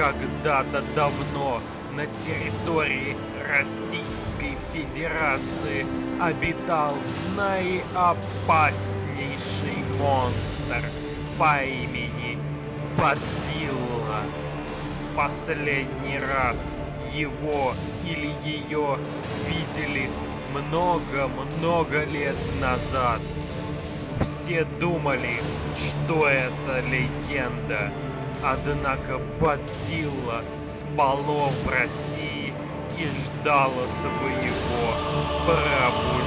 когда-то давно на территории Российской Федерации обитал наиопаснейший монстр по имени Бадзилла. Последний раз его или ее видели много-много лет назад. Все думали, что это легенда, однако Бадзилла спало в России и ждало своего пробуждения.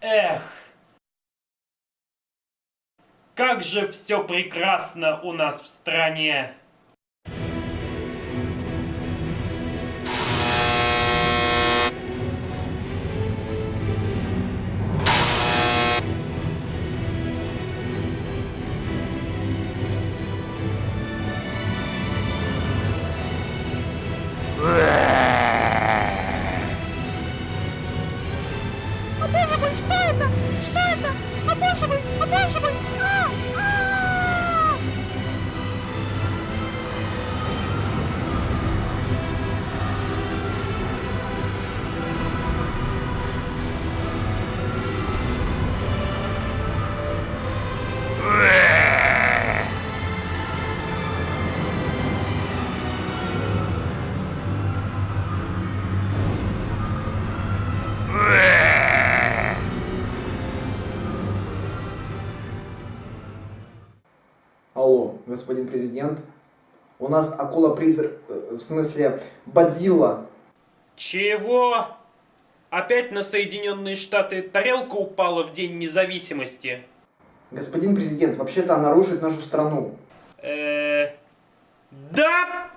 Эх! Как же все прекрасно у нас в стране! Господин президент. У нас акула-призрак, э, в смысле, Бадзилла. Чего? Опять на Соединенные Штаты тарелка упала в День независимости? Господин президент, вообще-то она рушит нашу страну. Э, да!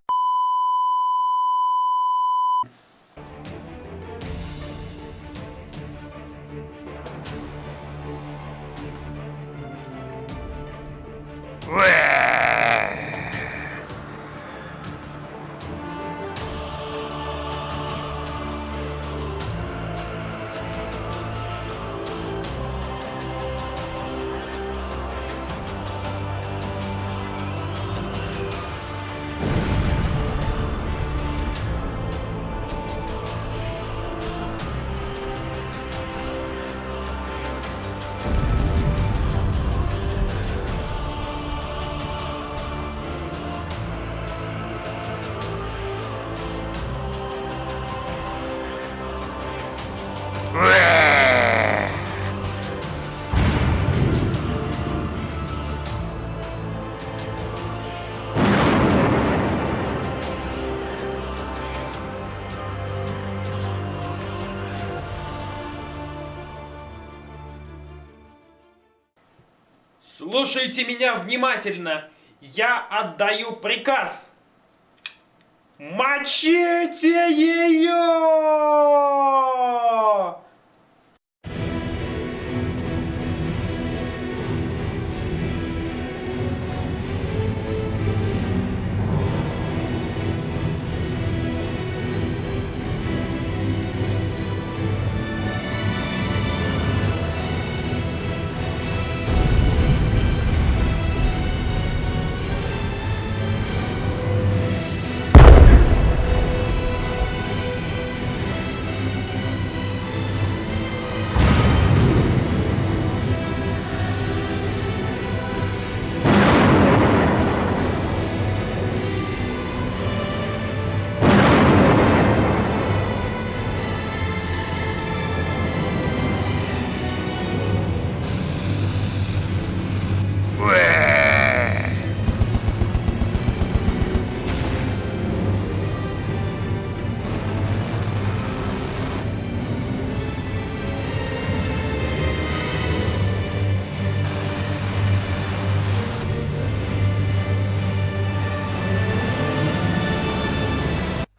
Слушайте меня внимательно. Я отдаю приказ. Мочите ее!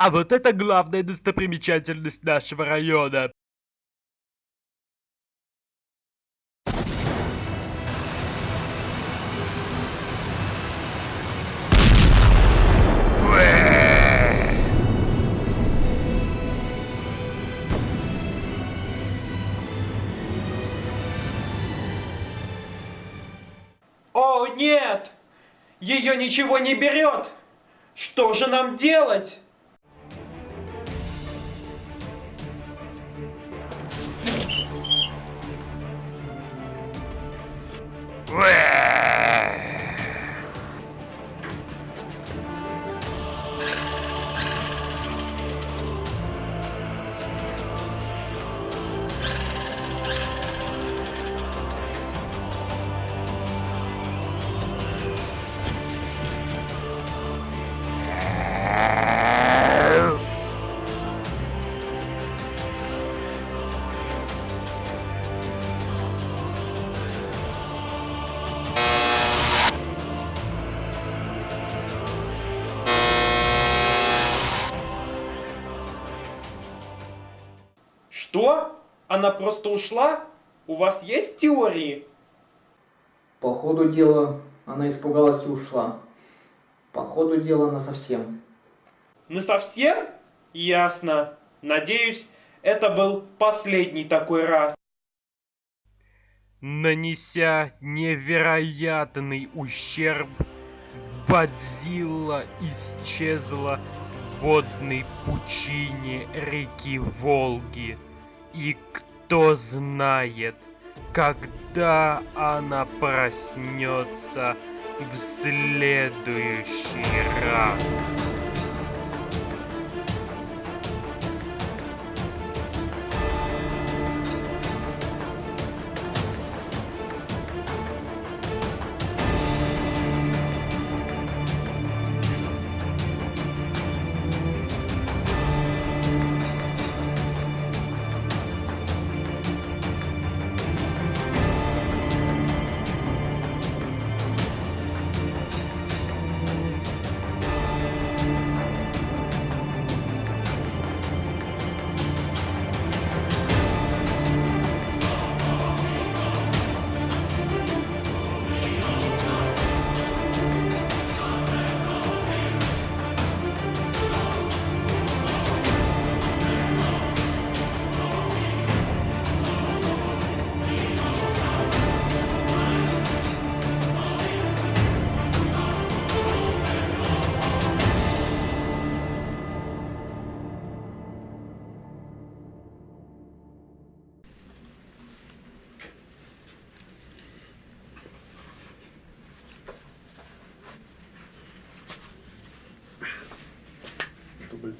А вот это главная достопримечательность нашего района. О, нет! Ее ничего не берет! Что же нам делать? Where? Что? Она просто ушла? У вас есть теории? По ходу дела она испугалась и ушла. По ходу дела она совсем. Ну совсем? Ясно. Надеюсь, это был последний такой раз. Нанеся невероятный ущерб, Бадзилла исчезла в водной пучине реки Волги. И кто знает, когда она проснется в следующий раз.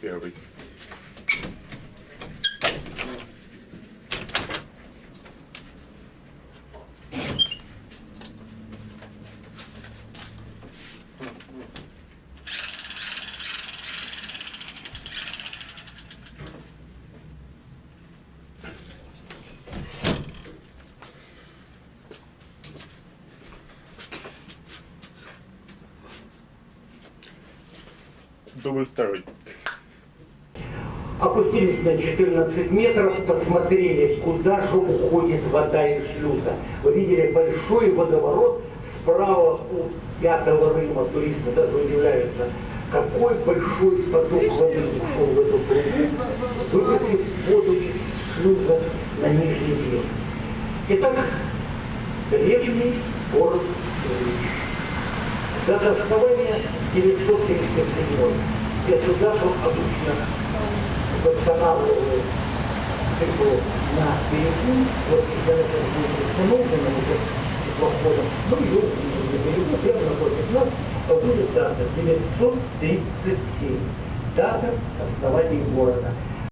Kirby. double story. Опустились на 14 метров, посмотрели, куда же уходит вода из шлюза. Вы видели большой водоворот справа у пятого Рыма. Туристы даже удивляются, какой большой поток воды ушел в эту трубу, выбросив воду из шлюза на нижний берег. Итак, древний город Ильич. Дата основания 937 год. Эту дату обычно восстанавливают цикл на берегу. Вот когда это будет установлено уже теплоходом, ну и на берегу, прямо напротив нас, будет дата 937. Дата основания города.